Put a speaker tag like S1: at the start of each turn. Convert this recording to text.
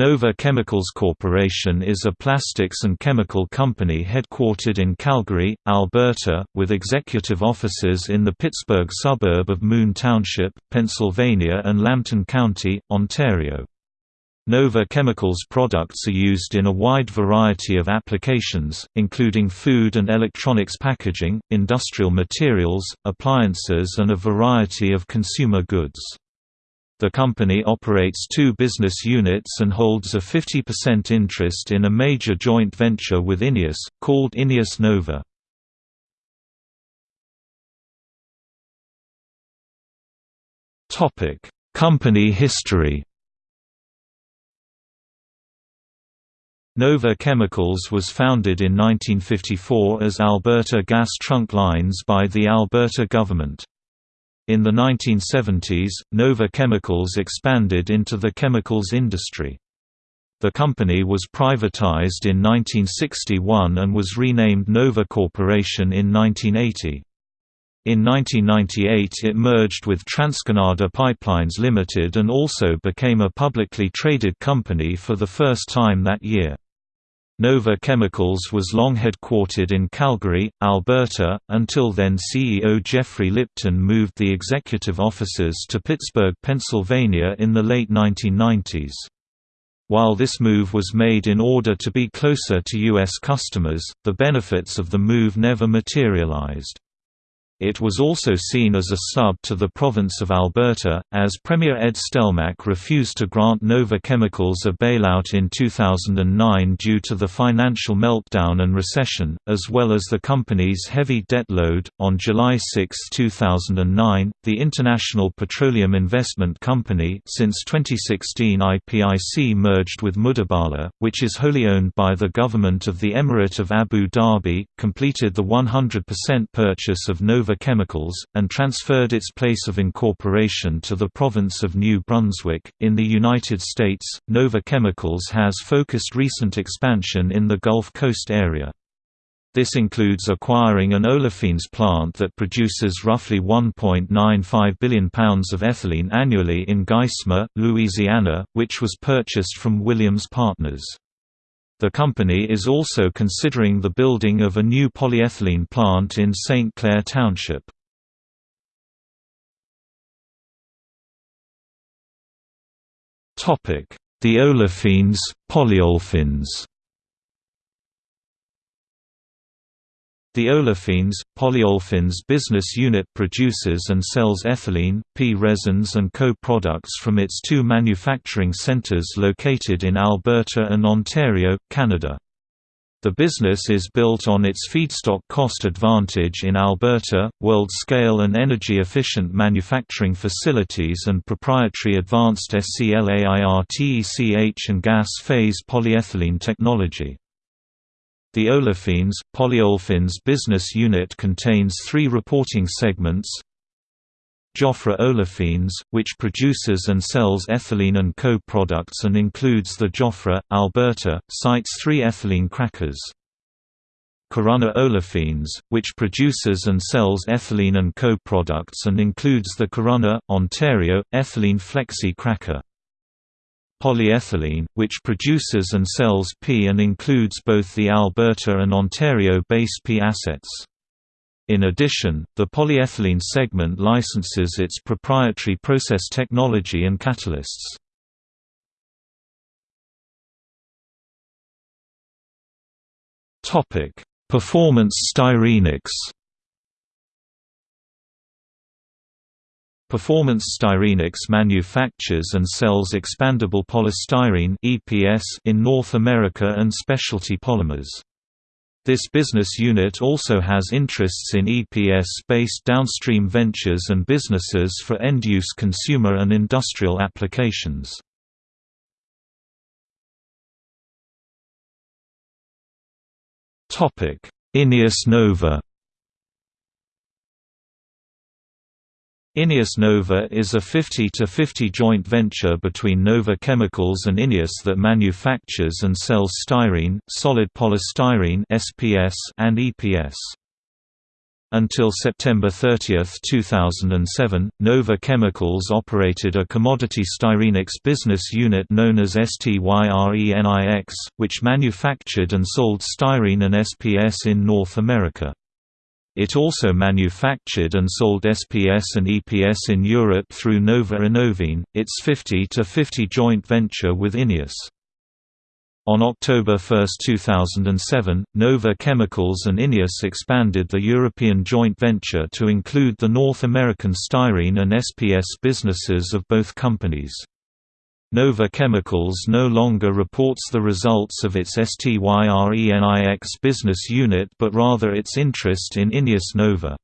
S1: Nova Chemicals Corporation is a plastics and chemical company headquartered in Calgary, Alberta, with executive offices in the Pittsburgh suburb of Moon Township, Pennsylvania and Lambton County, Ontario. Nova Chemicals products are used in a wide variety of applications, including food and electronics packaging, industrial materials, appliances and a variety of consumer goods. The company operates two business units and holds a 50% interest in a major joint venture with INEOS, called INEOS Nova. Company history Nova Chemicals was founded in 1954 as Alberta Gas Trunk Lines by the Alberta government. In the 1970s, Nova Chemicals expanded into the chemicals industry. The company was privatized in 1961 and was renamed Nova Corporation in 1980. In 1998 it merged with TransCanada Pipelines Limited and also became a publicly traded company for the first time that year. Nova Chemicals was long headquartered in Calgary, Alberta, until then CEO Jeffrey Lipton moved the executive offices to Pittsburgh, Pennsylvania in the late 1990s. While this move was made in order to be closer to U.S. customers, the benefits of the move never materialized. It was also seen as a snub to the province of Alberta, as Premier Ed Stelmach refused to grant Nova Chemicals a bailout in 2009 due to the financial meltdown and recession, as well as the company's heavy debt load. On July 6, 2009, the International Petroleum Investment Company, since 2016 IPIC merged with Mubadala, which is wholly owned by the government of the Emirate of Abu Dhabi, completed the 100% purchase of Nova Nova Chemicals, and transferred its place of incorporation to the province of New Brunswick. In the United States, Nova Chemicals has focused recent expansion in the Gulf Coast area. This includes acquiring an olefins plant that produces roughly 1.95 billion pounds of ethylene annually in Geismar, Louisiana, which was purchased from Williams Partners. The company is also considering the building of a new polyethylene plant in St. Clair Township. The olefins, polyolefins The Olefins, Polyolefins business unit produces and sells ethylene, P-resins and co-products from its two manufacturing centres located in Alberta and Ontario, Canada. The business is built on its feedstock cost advantage in Alberta, world-scale and energy-efficient manufacturing facilities and proprietary advanced SCLAIRTECH and gas phase polyethylene technology. The Olefins, Polyolefins business unit contains three reporting segments Joffre Olefins, which produces and sells ethylene and co-products and includes the Joffre, Alberta, site's three ethylene crackers. Corunna Olefins, which produces and sells ethylene and co-products and includes the Corunna, Ontario, ethylene flexi cracker polyethylene, which produces and sells P and includes both the Alberta and Ontario base P assets. In addition, the polyethylene segment licenses its proprietary process technology and catalysts. Performance styrenics Performance Styrenics manufactures and sells expandable polystyrene (EPS) in North America and specialty polymers. This business unit also has interests in EPS-based downstream ventures and businesses for end-use consumer and industrial applications. INEOS Nova INEOS Nova is a 50-50 joint venture between Nova Chemicals and INEOS that manufactures and sells styrene, solid polystyrene (SPS) and EPS. Until September 30, 2007, Nova Chemicals operated a commodity Styrenics business unit known as STYRENIX, which manufactured and sold styrene and SPS in North America. It also manufactured and sold SPS and EPS in Europe through Nova Innovene, its 50-50 joint venture with INEOS. On October 1, 2007, Nova Chemicals and INEOS expanded the European joint venture to include the North American styrene and SPS businesses of both companies. Nova Chemicals no longer reports the results of its STYRENIX business unit but rather its interest in INEOS Nova.